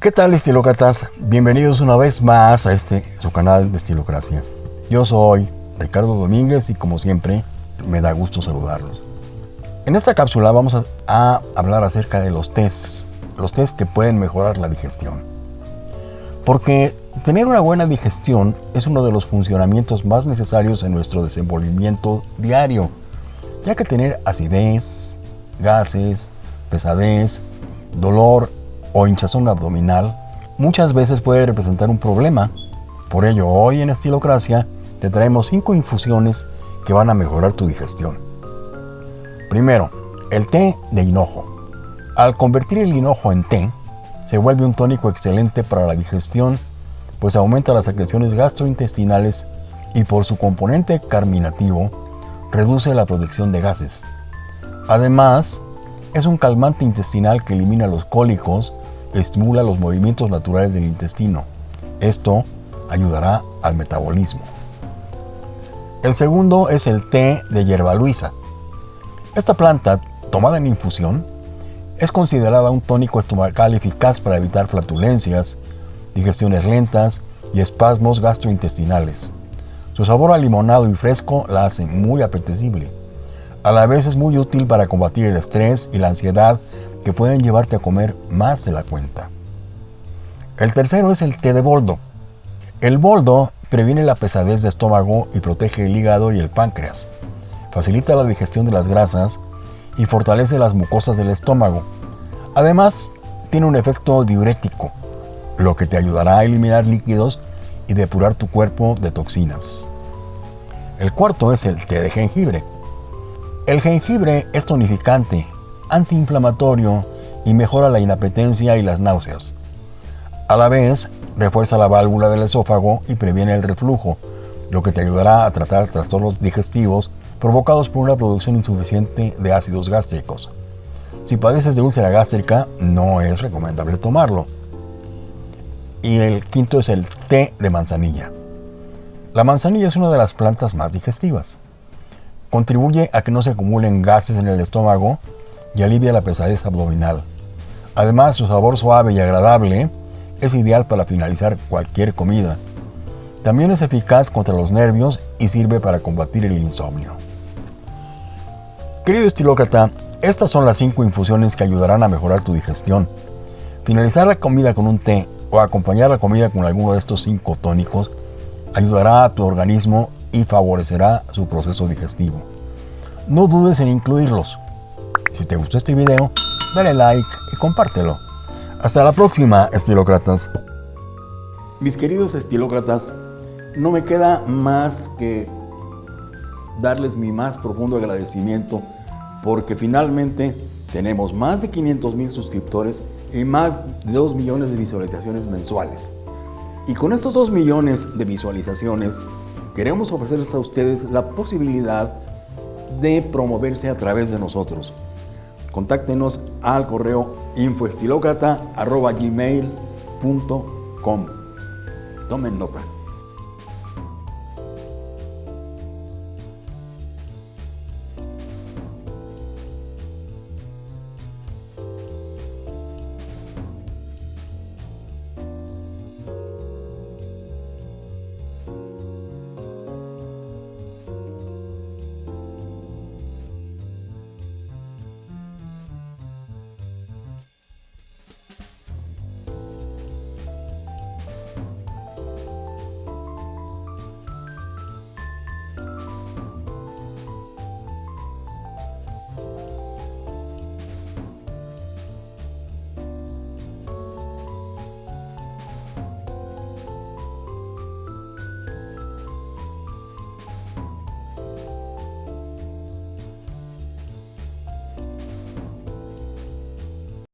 ¿Qué tal estilócratas? Bienvenidos una vez más a este su canal de Estilocracia. Yo soy Ricardo Domínguez y como siempre me da gusto saludarlos. En esta cápsula vamos a, hablar acerca de los tests, los tests que pueden mejorar la digestión. Porque tener una buena digestión es uno de los funcionamientos más necesarios en nuestro desenvolvimiento diario, ya que tener acidez, gases, pesadez, dolor o hinchazón abdominal muchas veces puede representar un problema. Por ello, hoy en Estilocracia te traemos 5 infusiones que van a mejorar tu digestión. Primero, el té de hinojo. Al convertir el hinojo en té, se vuelve un tónico excelente para la digestión, pues aumenta las secreciones gastrointestinales y por su componente carminativo, reduce la producción de gases. Además, es un calmante intestinal que elimina los cólicos, estimula los movimientos naturales del intestino. Esto ayudará al metabolismo. El segundo es el té de hierba luisa. Esta planta, tomada en infusión, es considerada un tónico estomacal eficaz para evitar flatulencias, digestiones lentas y espasmos gastrointestinales. Su sabor a limonado y fresco la hace muy apetecible. A la vez es muy útil para combatir el estrés y la ansiedad que pueden llevarte a comer más de la cuenta. El tercero es el té de boldo. El boldo previene la pesadez de estómago y protege el hígado y el páncreas. Facilita la digestión de las grasas y fortalece las mucosas del estómago. Además, tiene un efecto diurético, lo que te ayudará a eliminar líquidos y depurar tu cuerpo de toxinas. El cuarto es el té de jengibre. El jengibre es tonificante, antiinflamatorio y mejora la inapetencia y las náuseas. A la vez, refuerza la válvula del esófago y previene el reflujo, lo que te ayudará a tratar trastornos digestivos provocados por una producción insuficiente de ácidos gástricos. Si padeces de úlcera gástrica, no es recomendable tomarlo. Y el quinto es el té de manzanilla. La manzanilla es una de las plantas más digestivas. Contribuye a que no se acumulen gases en el estómago y alivia la pesadez abdominal. Además, su sabor suave y agradable es ideal para finalizar cualquier comida. También es eficaz contra los nervios y sirve para combatir el insomnio. Querido estilócrata, estas son las 5 infusiones que ayudarán a mejorar tu digestión. Finalizar la comida con un té o acompañar la comida con alguno de estos 5 tónicos ayudará a tu organismo y favorecerá su proceso digestivo. No dudes en incluirlos. Si te gustó este video, dale like y compártelo. Hasta la próxima, estilócratas. Mis queridos estilócratas, no me queda más que darles mi más profundo agradecimiento porque finalmente tenemos más de 500 mil suscriptores y más de 2 millones de visualizaciones mensuales. Y con estos 2 millones de visualizaciones, queremos ofrecerles a ustedes la posibilidad de promoverse a través de nosotros. Contáctenos al correo infoestilocrata.gmail.com Tomen nota.